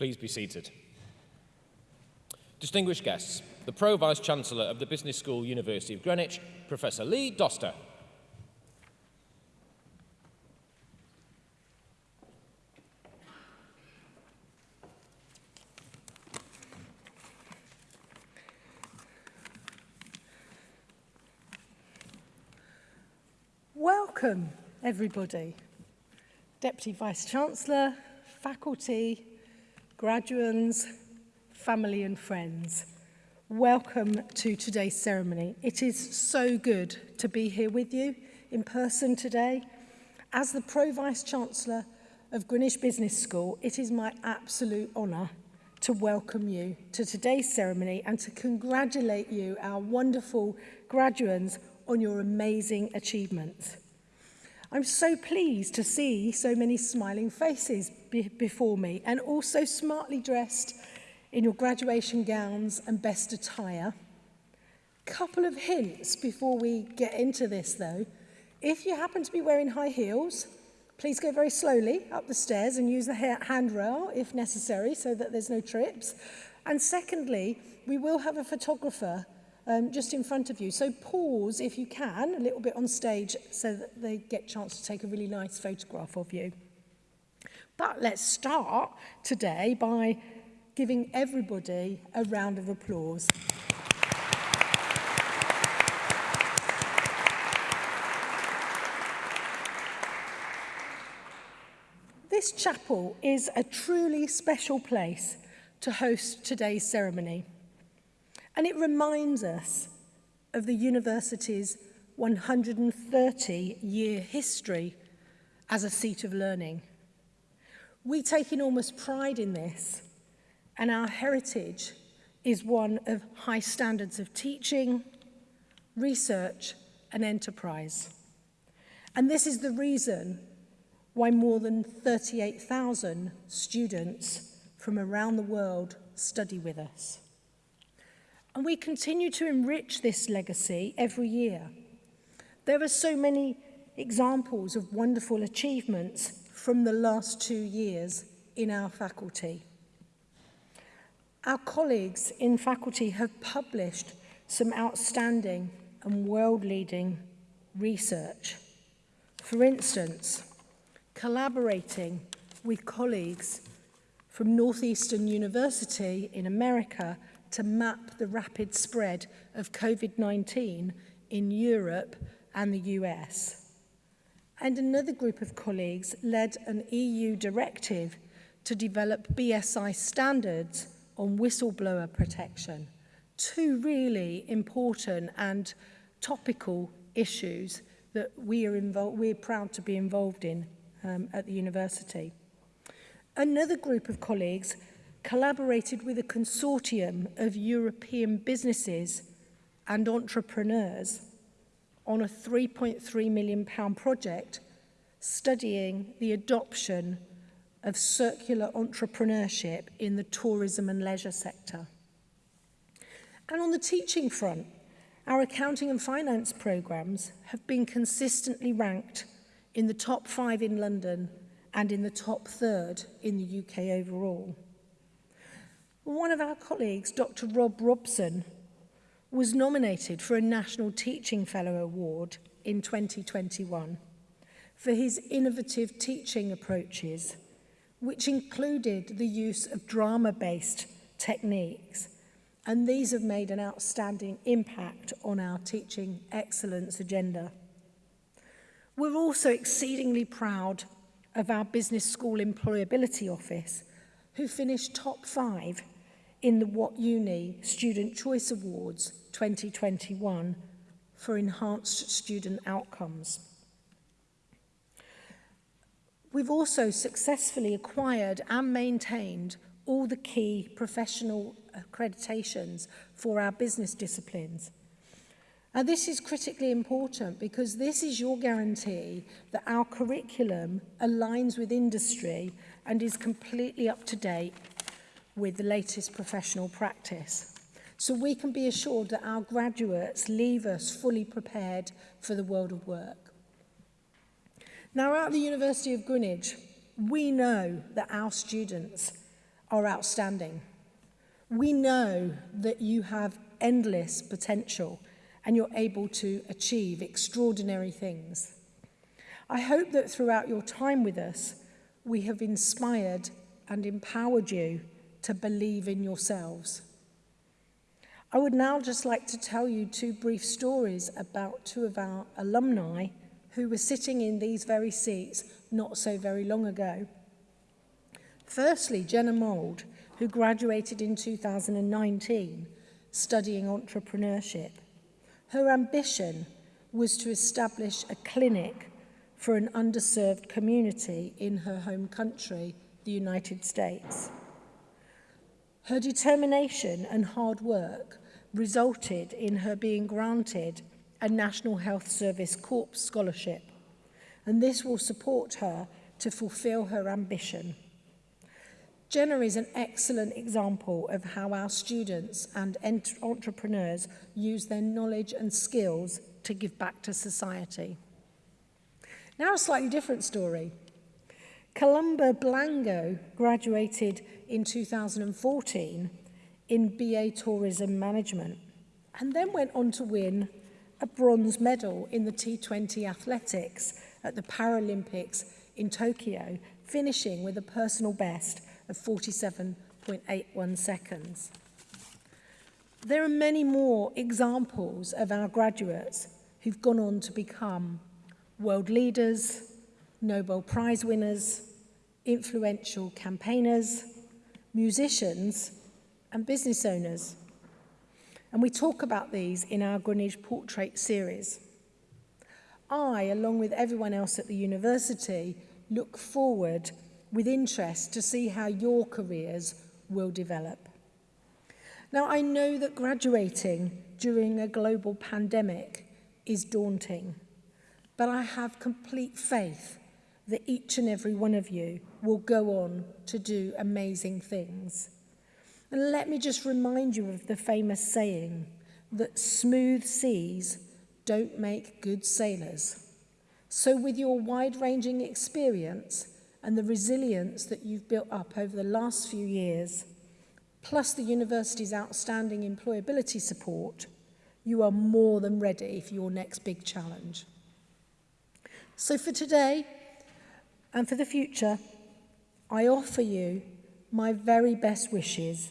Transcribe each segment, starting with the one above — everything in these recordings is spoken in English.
Please be seated. Distinguished guests, the Pro Vice Chancellor of the Business School, University of Greenwich, Professor Lee Doster. Welcome, everybody. Deputy Vice-Chancellor, faculty, graduands, family and friends. Welcome to today's ceremony. It is so good to be here with you in person today. As the Pro-Vice Chancellor of Greenwich Business School, it is my absolute honour to welcome you to today's ceremony and to congratulate you, our wonderful graduands, on your amazing achievements. I'm so pleased to see so many smiling faces be before me and also smartly dressed in your graduation gowns and best attire. Couple of hints before we get into this though. If you happen to be wearing high heels, Please go very slowly up the stairs and use the handrail if necessary so that there's no trips. And secondly, we will have a photographer um, just in front of you. So pause, if you can, a little bit on stage so that they get a chance to take a really nice photograph of you. But let's start today by giving everybody a round of applause. This chapel is a truly special place to host today's ceremony. And it reminds us of the university's 130-year history as a seat of learning. We take enormous pride in this, and our heritage is one of high standards of teaching, research and enterprise. And this is the reason why more than 38,000 students from around the world study with us. And we continue to enrich this legacy every year. There are so many examples of wonderful achievements from the last two years in our faculty. Our colleagues in faculty have published some outstanding and world-leading research. For instance, collaborating with colleagues from Northeastern University in America to map the rapid spread of COVID-19 in Europe and the US. And another group of colleagues led an EU directive to develop BSI standards on whistleblower protection. Two really important and topical issues that we are involved, we're proud to be involved in um, at the university. Another group of colleagues collaborated with a consortium of European businesses and entrepreneurs on a 3.3 million pound project studying the adoption of circular entrepreneurship in the tourism and leisure sector. And on the teaching front, our accounting and finance programs have been consistently ranked in the top five in London and in the top third in the UK overall. One of our colleagues, Dr Rob Robson, was nominated for a National Teaching Fellow Award in 2021 for his innovative teaching approaches, which included the use of drama-based techniques. And these have made an outstanding impact on our teaching excellence agenda. We're also exceedingly proud of our Business School Employability Office, who finished top five in the What Uni Student Choice Awards 2021 for enhanced student outcomes. We've also successfully acquired and maintained all the key professional accreditations for our business disciplines. And this is critically important because this is your guarantee that our curriculum aligns with industry and is completely up to date with the latest professional practice. So we can be assured that our graduates leave us fully prepared for the world of work. Now at the University of Greenwich, we know that our students are outstanding. We know that you have endless potential and you're able to achieve extraordinary things. I hope that throughout your time with us, we have inspired and empowered you to believe in yourselves. I would now just like to tell you two brief stories about two of our alumni who were sitting in these very seats not so very long ago. Firstly, Jenna Mould, who graduated in 2019 studying entrepreneurship. Her ambition was to establish a clinic for an underserved community in her home country, the United States. Her determination and hard work resulted in her being granted a National Health Service Corps scholarship, and this will support her to fulfill her ambition. Jenna is an excellent example of how our students and entrepreneurs use their knowledge and skills to give back to society. Now a slightly different story. Columba Blango graduated in 2014 in BA Tourism Management and then went on to win a bronze medal in the T20 athletics at the Paralympics in Tokyo, finishing with a personal best of 47.81 seconds. There are many more examples of our graduates who've gone on to become world leaders, Nobel Prize winners, influential campaigners, musicians and business owners. And we talk about these in our Greenwich Portrait series. I, along with everyone else at the university, look forward with interest to see how your careers will develop. Now, I know that graduating during a global pandemic is daunting. But I have complete faith that each and every one of you will go on to do amazing things. And let me just remind you of the famous saying that smooth seas don't make good sailors. So with your wide-ranging experience and the resilience that you've built up over the last few years, plus the university's outstanding employability support, you are more than ready for your next big challenge. So for today and for the future, I offer you my very best wishes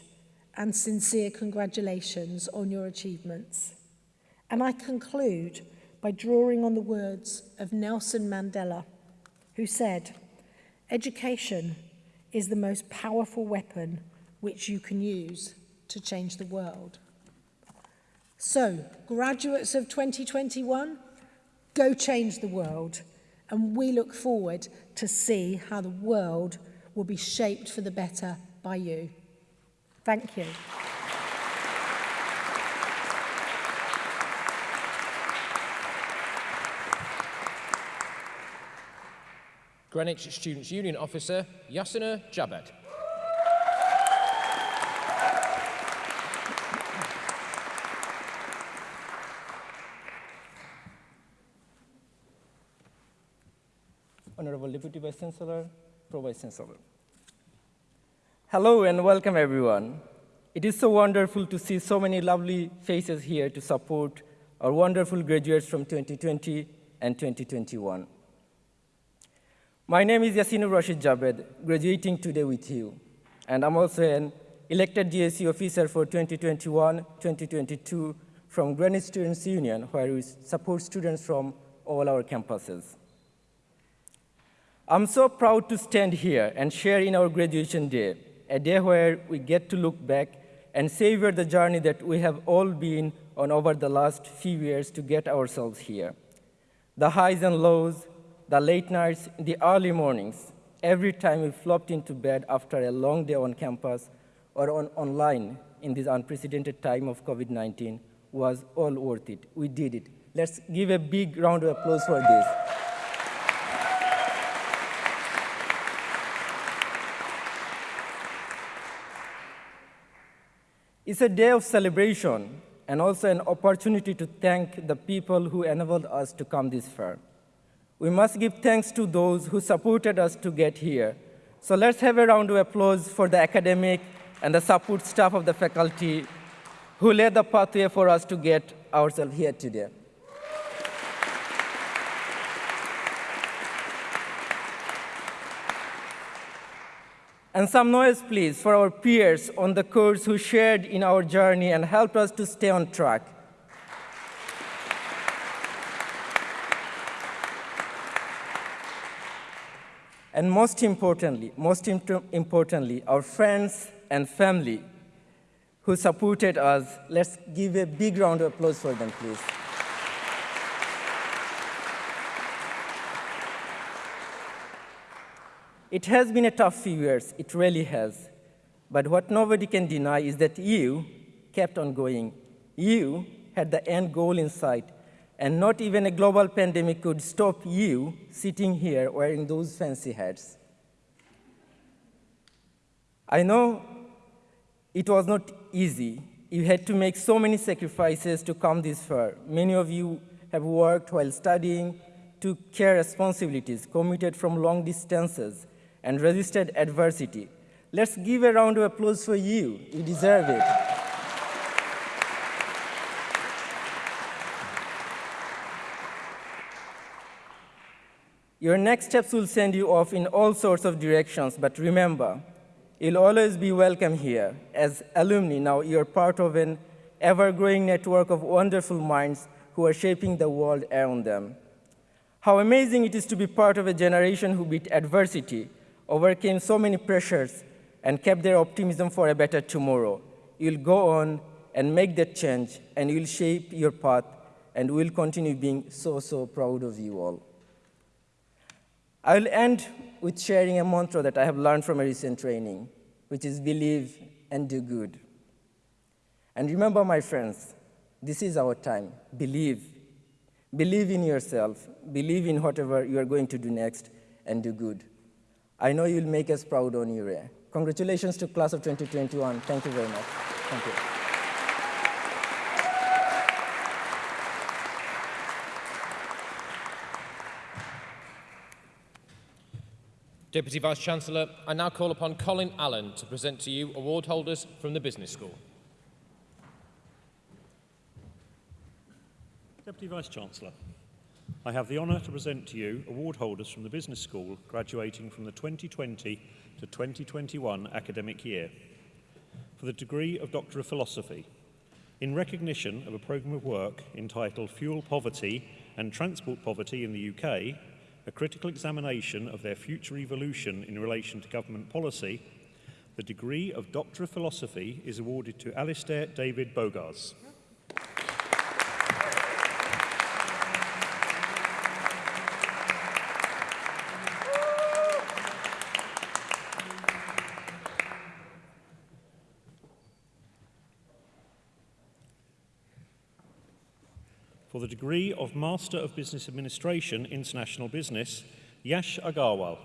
and sincere congratulations on your achievements. And I conclude by drawing on the words of Nelson Mandela, who said, Education is the most powerful weapon which you can use to change the world. So, graduates of 2021, go change the world. And we look forward to see how the world will be shaped for the better by you. Thank you. Greenwich Students' Union Officer, Yasina Jabed. Pro. Hello and welcome everyone. It is so wonderful to see so many lovely faces here to support our wonderful graduates from 2020 and 2021. My name is Yassinu Rashid Jabed, graduating today with you. And I'm also an elected GSU officer for 2021-2022 from Greenwich Students' Union, where we support students from all our campuses. I'm so proud to stand here and share in our graduation day a day where we get to look back and savor the journey that we have all been on over the last few years to get ourselves here. The highs and lows, the late nights, the early mornings, every time we flopped into bed after a long day on campus or on online in this unprecedented time of COVID-19 was all worth it. We did it. Let's give a big round of applause for this. It's a day of celebration and also an opportunity to thank the people who enabled us to come this far. We must give thanks to those who supported us to get here, So let's have a round of applause for the academic and the support staff of the faculty who laid the pathway for us to get ourselves here today. And some noise, please, for our peers on the course who shared in our journey and helped us to stay on track. And most importantly, most importantly, our friends and family who supported us. Let's give a big round of applause for them, please. It has been a tough few years, it really has. But what nobody can deny is that you kept on going. You had the end goal in sight, and not even a global pandemic could stop you sitting here wearing those fancy hats. I know it was not easy. You had to make so many sacrifices to come this far. Many of you have worked while studying, took care responsibilities, commuted from long distances, and resisted adversity. Let's give a round of applause for you. You deserve it. Your next steps will send you off in all sorts of directions, but remember, you'll always be welcome here. As alumni, now you're part of an ever-growing network of wonderful minds who are shaping the world around them. How amazing it is to be part of a generation who beat adversity, overcame so many pressures, and kept their optimism for a better tomorrow. You'll go on and make that change, and you'll shape your path, and we'll continue being so, so proud of you all. I'll end with sharing a mantra that I have learned from a recent training, which is believe and do good. And remember, my friends, this is our time. Believe. Believe in yourself. Believe in whatever you are going to do next, and do good. I know you'll make us proud on URA. Congratulations to class of 2021. Thank you very much. Thank you. Deputy Vice-Chancellor, I now call upon Colin Allen to present to you award holders from the Business School. Deputy Vice-Chancellor, I have the honour to present to you award holders from the Business School graduating from the 2020 to 2021 academic year for the degree of Doctor of Philosophy in recognition of a programme of work entitled Fuel Poverty and Transport Poverty in the UK, a critical examination of their future evolution in relation to government policy, the degree of Doctor of Philosophy is awarded to Alistair David Bogars. For the degree of Master of Business Administration, International Business, Yash Agarwal.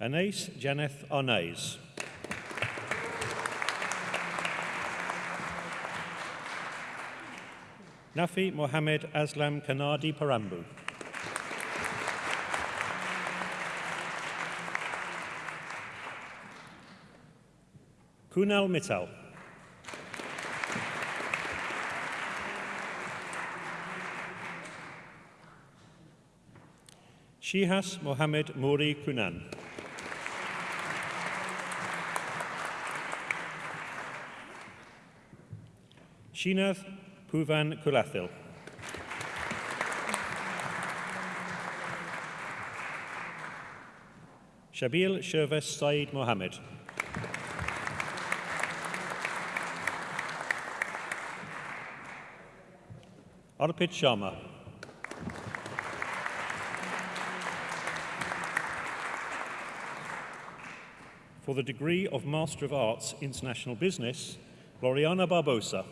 Anais Janeth Arnaiz. Nafi Mohammed Aslam Kanadi Parambu. Kunal Mittal. Shihas Mohammed Muri Kunan. Shinath Puvan Kulathil. Shabil Sherves Said Mohammed. Arpit Sharma. For the degree of Master of Arts International Business, Gloriana Barbosa.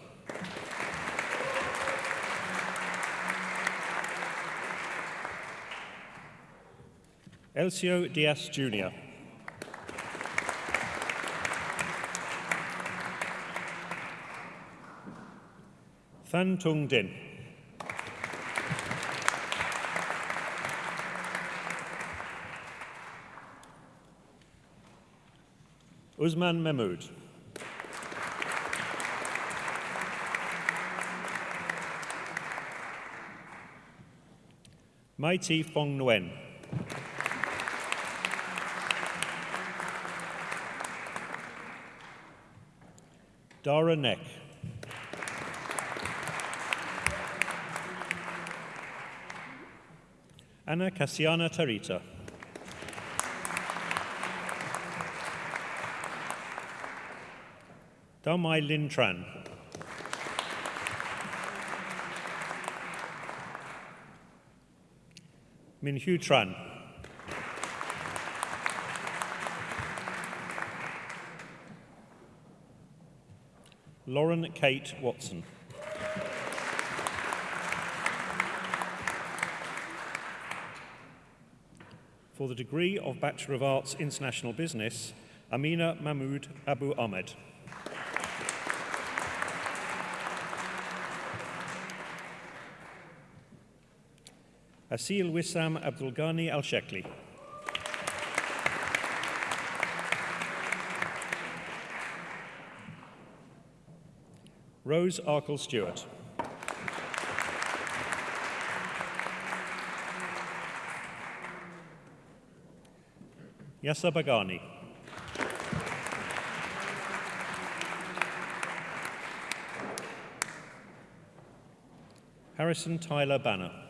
Elcio Diaz Jr. Than Tung Din. Usman Mahmoud. Mai Ti Fong Nguyen. Dara Neck. Anna Cassiana Tarita. Dao Mai Lin Tran. Lauren Kate Watson. For the degree of Bachelor of Arts International Business, Amina Mahmood Abu Ahmed. Asil Wissam Abdul Ghani Al Shekli. Rose Arkle Stewart. Yasa Bagani. Harrison Tyler Banner.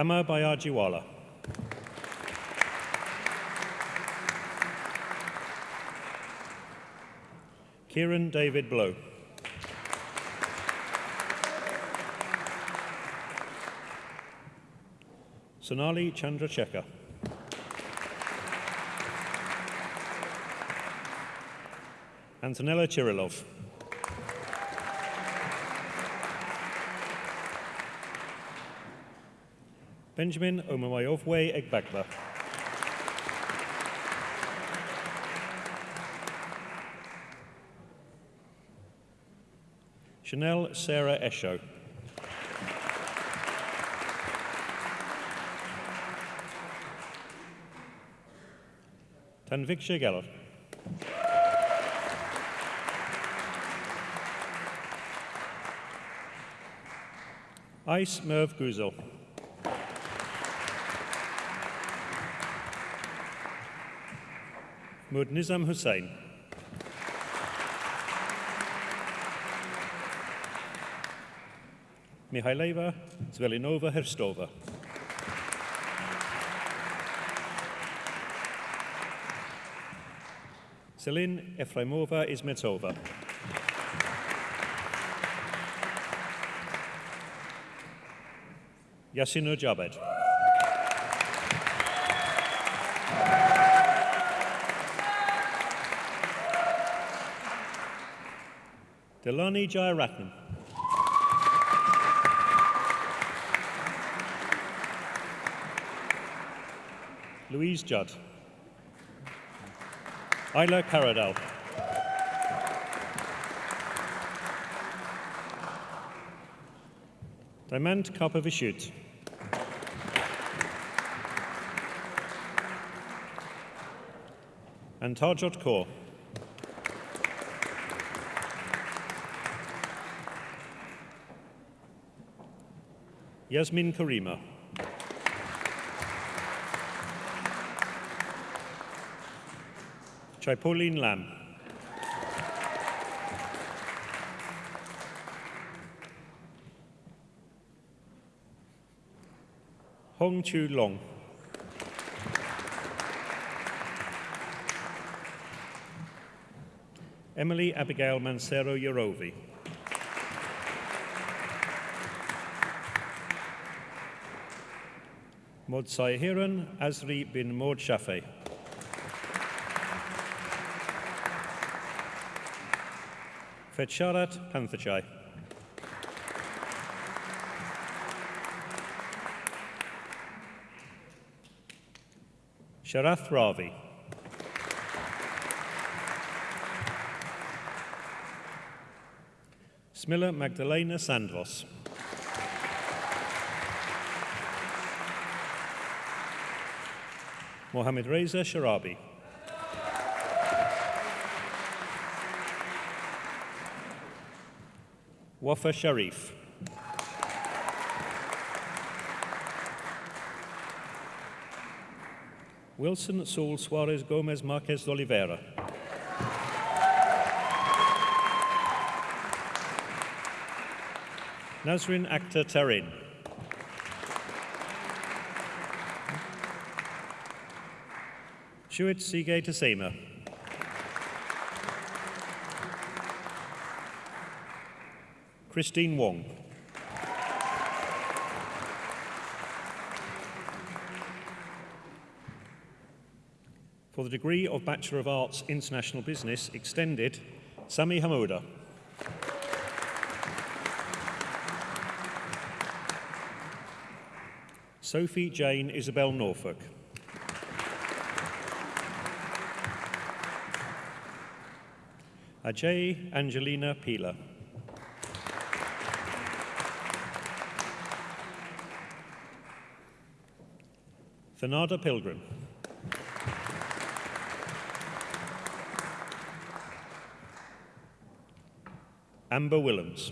Amma Bayajiwala. Kieran David Blow. Sonali Chandrachecker. Antonella Chirilov. Benjamin Omamayovwe Egbagba. Chanel Sarah Esho. Tanviksha Geller. Ice Merv Guzel. Mud Nizam Hussain. Mihaileva Zvelinova Herstova. Selin Efraimova Izmetsova. Yasin Jabed. Delani Jayaratnam. Louise Judd. Isla Caradal. Diamant Karpovishut. And Tarjot Kaur. Yasmin Karima. Chipolin Lam. Hong Chu Long. Emily Abigail Mancero Yorovi. Mod Heron, Azri bin Maud Shafi. Panthachai. Sharath Ravi. Smilla Magdalena Sandvoss. Mohammed Reza Sharabi. Wafa Sharif. Wilson Saul Suarez Gomez Marquez de Oliveira. Nazrin Akhtar Tarin. Shuit Sige Tasema. Christine Wong. For the degree of Bachelor of Arts International Business Extended, Sami Hamouda. Sophie Jane Isabel Norfolk. Ajay Angelina Pila. Thanada Pilgrim. Amber Willems.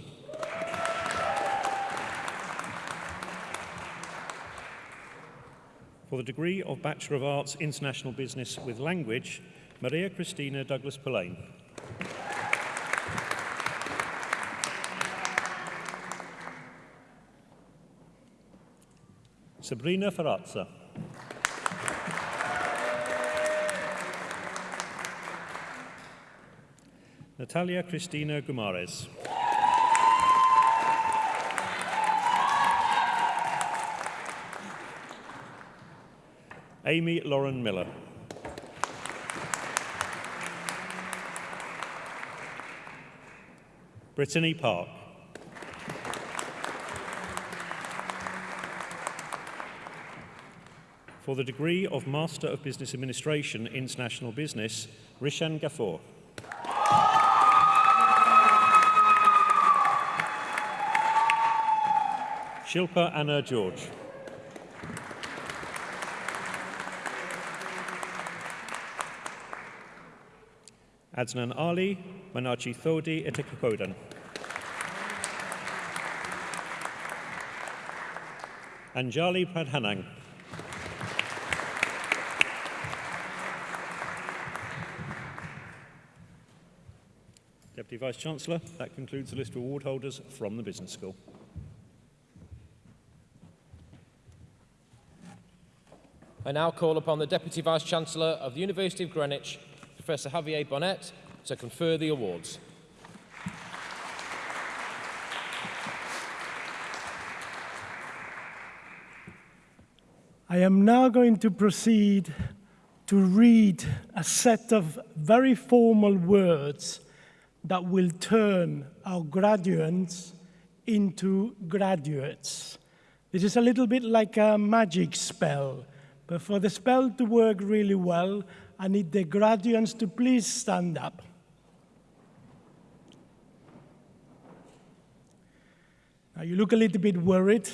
For the degree of Bachelor of Arts International Business with Language, Maria Cristina Douglas Sabrina Ferrazza. Natalia Cristina Gumares. Amy Lauren Miller. Brittany Park. For the degree of Master of Business Administration, International Business, Rishan Gafoor. Shilpa Anna George. Adnan Ali, Manachi Thodi Itikakodan. Anjali Pradhanang. Deputy Vice-Chancellor, that concludes the list of award holders from the Business School. I now call upon the Deputy Vice-Chancellor of the University of Greenwich, Professor Javier Bonet, to confer the awards. I am now going to proceed to read a set of very formal words that will turn our graduates into graduates. This is a little bit like a magic spell, but for the spell to work really well, I need the graduates to please stand up. Now, you look a little bit worried.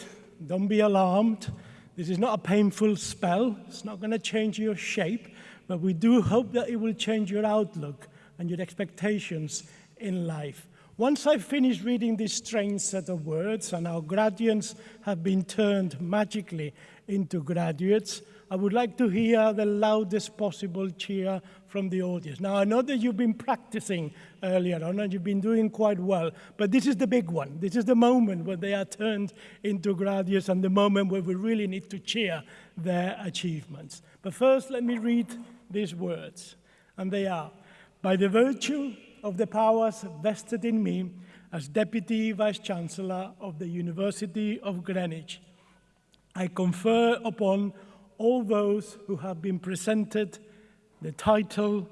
Don't be alarmed. This is not a painful spell. It's not going to change your shape, but we do hope that it will change your outlook and your expectations in life. Once I finish reading this strange set of words and our graduates have been turned magically into graduates, I would like to hear the loudest possible cheer from the audience. Now, I know that you've been practicing earlier on and you've been doing quite well, but this is the big one. This is the moment where they are turned into graduates and the moment where we really need to cheer their achievements. But first, let me read these words, and they are, by the virtue of the powers vested in me as Deputy Vice-Chancellor of the University of Greenwich, I confer upon all those who have been presented the title,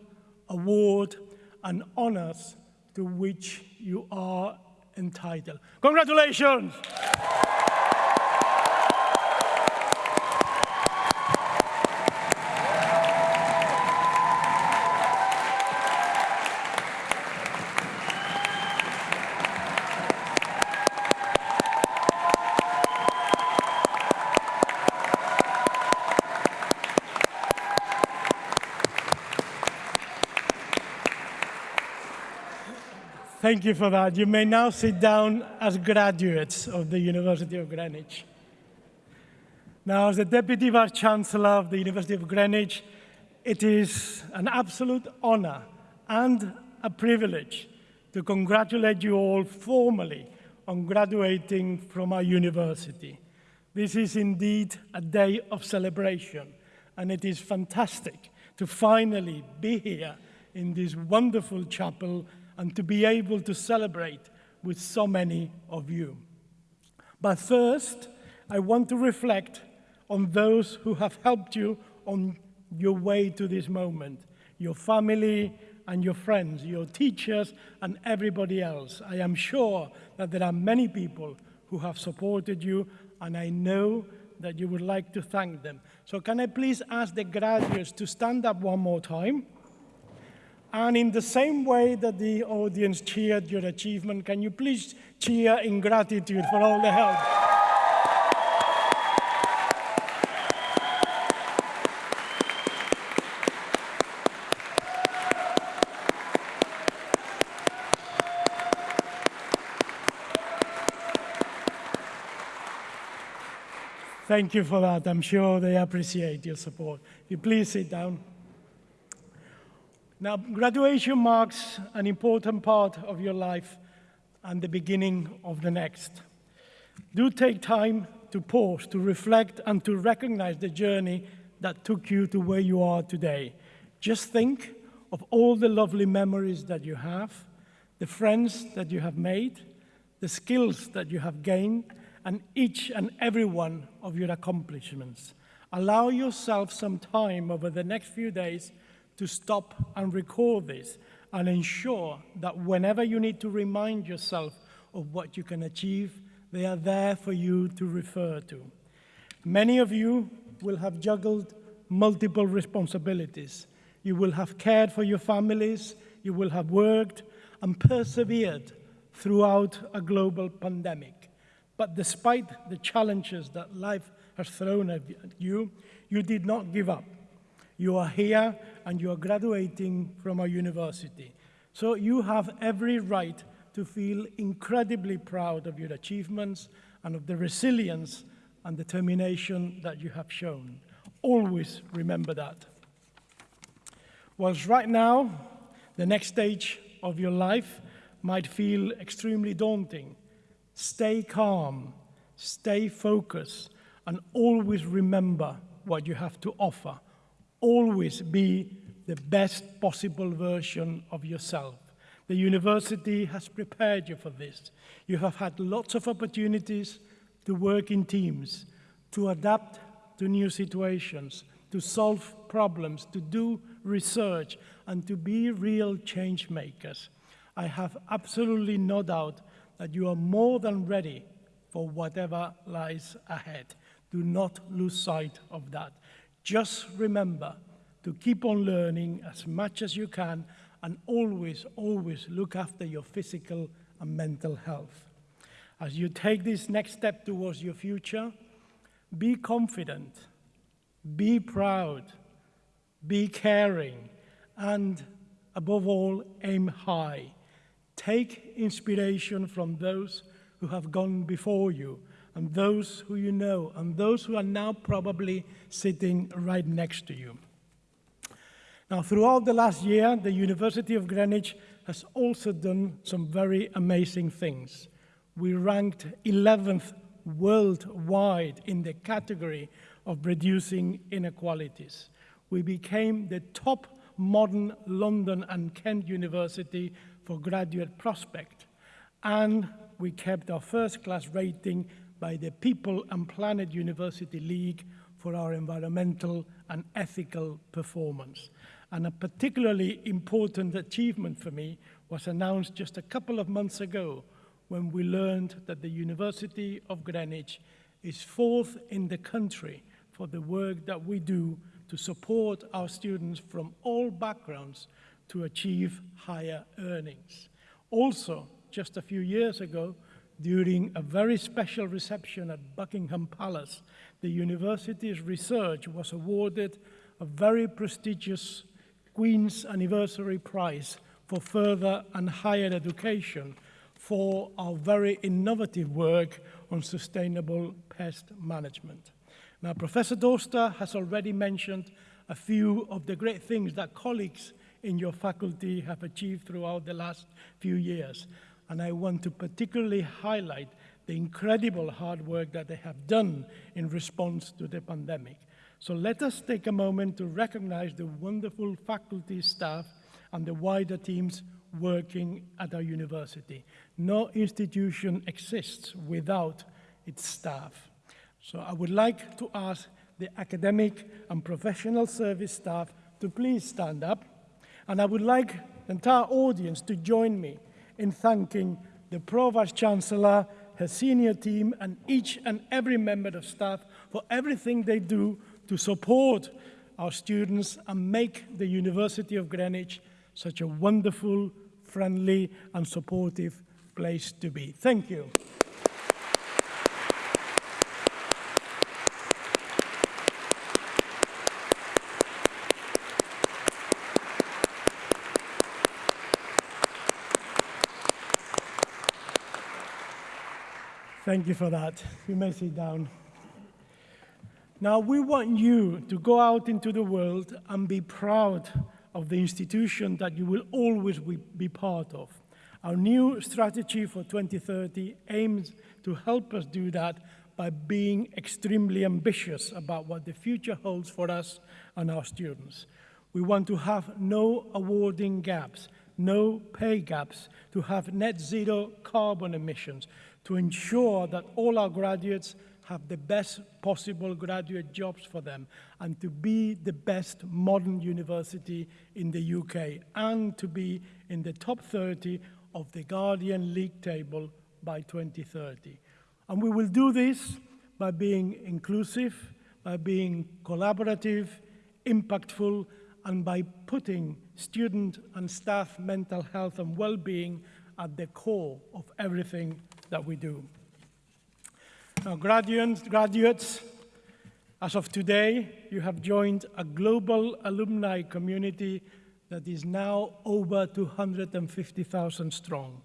award, and honors to which you are entitled. Congratulations! Thank you for that. You may now sit down as graduates of the University of Greenwich. Now, as the Deputy Vice Chancellor of the University of Greenwich, it is an absolute honor and a privilege to congratulate you all formally on graduating from our university. This is indeed a day of celebration, and it is fantastic to finally be here in this wonderful chapel and to be able to celebrate with so many of you. But first, I want to reflect on those who have helped you on your way to this moment, your family and your friends, your teachers and everybody else. I am sure that there are many people who have supported you and I know that you would like to thank them. So can I please ask the graduates to stand up one more time? And in the same way that the audience cheered your achievement, can you please cheer in gratitude for all the help? Thank you for that. I'm sure they appreciate your support. You please sit down. Now, graduation marks an important part of your life and the beginning of the next. Do take time to pause, to reflect, and to recognize the journey that took you to where you are today. Just think of all the lovely memories that you have, the friends that you have made, the skills that you have gained, and each and every one of your accomplishments. Allow yourself some time over the next few days to stop and record this and ensure that whenever you need to remind yourself of what you can achieve, they are there for you to refer to. Many of you will have juggled multiple responsibilities. You will have cared for your families, you will have worked and persevered throughout a global pandemic. But despite the challenges that life has thrown at you, you did not give up. You are here and you are graduating from a university. So you have every right to feel incredibly proud of your achievements and of the resilience and determination that you have shown. Always remember that. Whilst right now, the next stage of your life might feel extremely daunting, stay calm, stay focused, and always remember what you have to offer. Always be the best possible version of yourself. The university has prepared you for this. You have had lots of opportunities to work in teams, to adapt to new situations, to solve problems, to do research, and to be real change makers. I have absolutely no doubt that you are more than ready for whatever lies ahead. Do not lose sight of that. Just remember to keep on learning as much as you can and always, always look after your physical and mental health. As you take this next step towards your future, be confident, be proud, be caring, and above all, aim high. Take inspiration from those who have gone before you and those who you know and those who are now probably sitting right next to you. Now, throughout the last year, the University of Greenwich has also done some very amazing things. We ranked 11th worldwide in the category of reducing inequalities. We became the top modern London and Kent University for graduate prospect, and we kept our first class rating by the People and Planet University League for our environmental and ethical performance. And a particularly important achievement for me was announced just a couple of months ago when we learned that the University of Greenwich is fourth in the country for the work that we do to support our students from all backgrounds to achieve higher earnings. Also, just a few years ago, during a very special reception at Buckingham Palace, the university's research was awarded a very prestigious Queen's Anniversary Prize for further and higher education for our very innovative work on sustainable pest management. Now, Professor Dorster has already mentioned a few of the great things that colleagues in your faculty have achieved throughout the last few years. And I want to particularly highlight the incredible hard work that they have done in response to the pandemic. So let us take a moment to recognize the wonderful faculty staff and the wider teams working at our university. No institution exists without its staff. So I would like to ask the academic and professional service staff to please stand up. And I would like the entire audience to join me in thanking the Pro-Vice Chancellor, her senior team, and each and every member of staff for everything they do to support our students and make the University of Greenwich such a wonderful, friendly, and supportive place to be. Thank you. Thank you for that. You may sit down. Now, we want you to go out into the world and be proud of the institution that you will always be part of. Our new strategy for 2030 aims to help us do that by being extremely ambitious about what the future holds for us and our students. We want to have no awarding gaps, no pay gaps, to have net zero carbon emissions, to ensure that all our graduates have the best possible graduate jobs for them and to be the best modern university in the UK and to be in the top 30 of the Guardian League table by 2030. And we will do this by being inclusive, by being collaborative, impactful, and by putting student and staff mental health and well-being at the core of everything that we do. Now, graduates, graduates, as of today, you have joined a global alumni community that is now over 250,000 strong.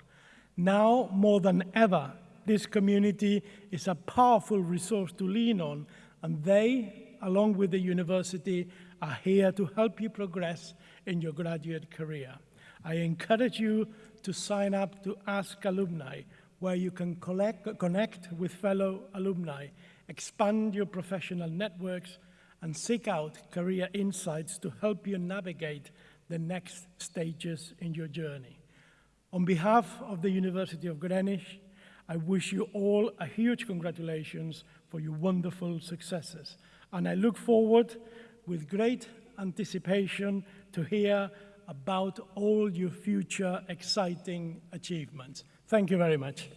Now, more than ever, this community is a powerful resource to lean on, and they, along with the university, are here to help you progress in your graduate career. I encourage you to sign up to Ask Alumni, where you can collect, connect with fellow alumni, expand your professional networks, and seek out career insights to help you navigate the next stages in your journey. On behalf of the University of Greenwich, I wish you all a huge congratulations for your wonderful successes. And I look forward with great anticipation to hear about all your future exciting achievements. Thank you very much.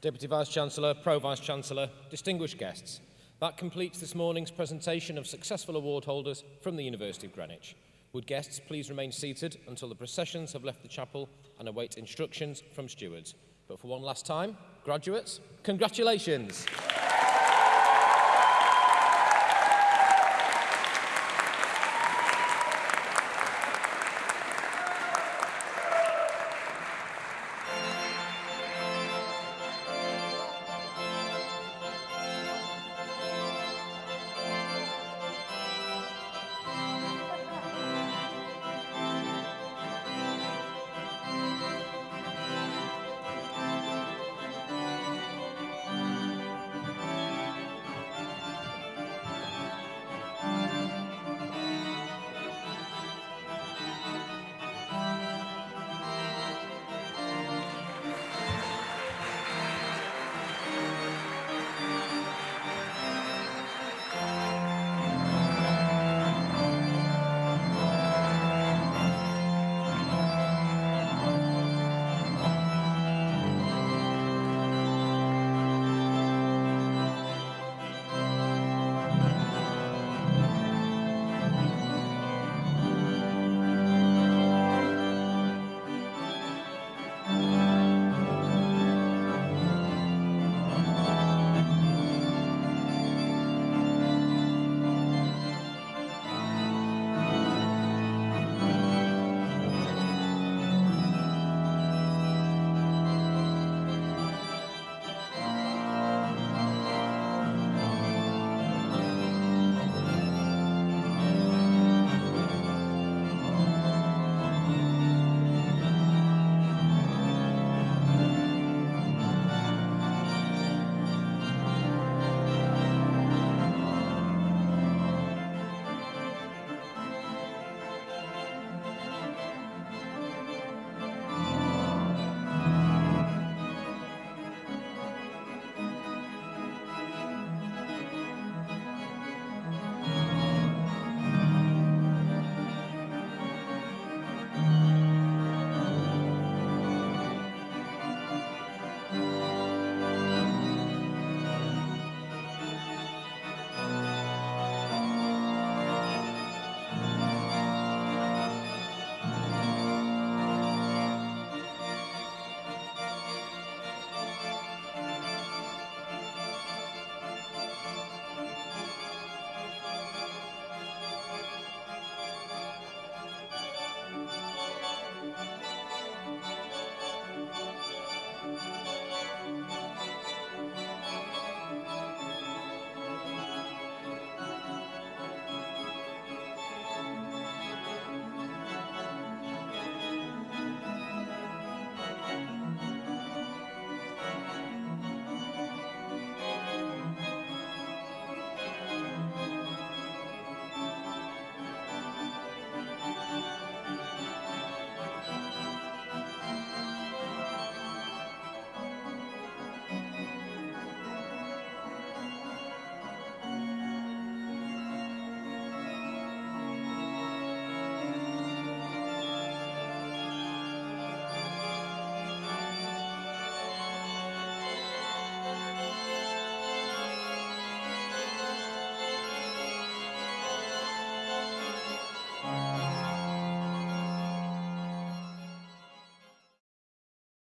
Deputy Vice-Chancellor, Pro-Vice-Chancellor, distinguished guests, that completes this morning's presentation of successful award holders from the University of Greenwich. Would guests please remain seated until the processions have left the chapel and await instructions from stewards. But for one last time, graduates, congratulations.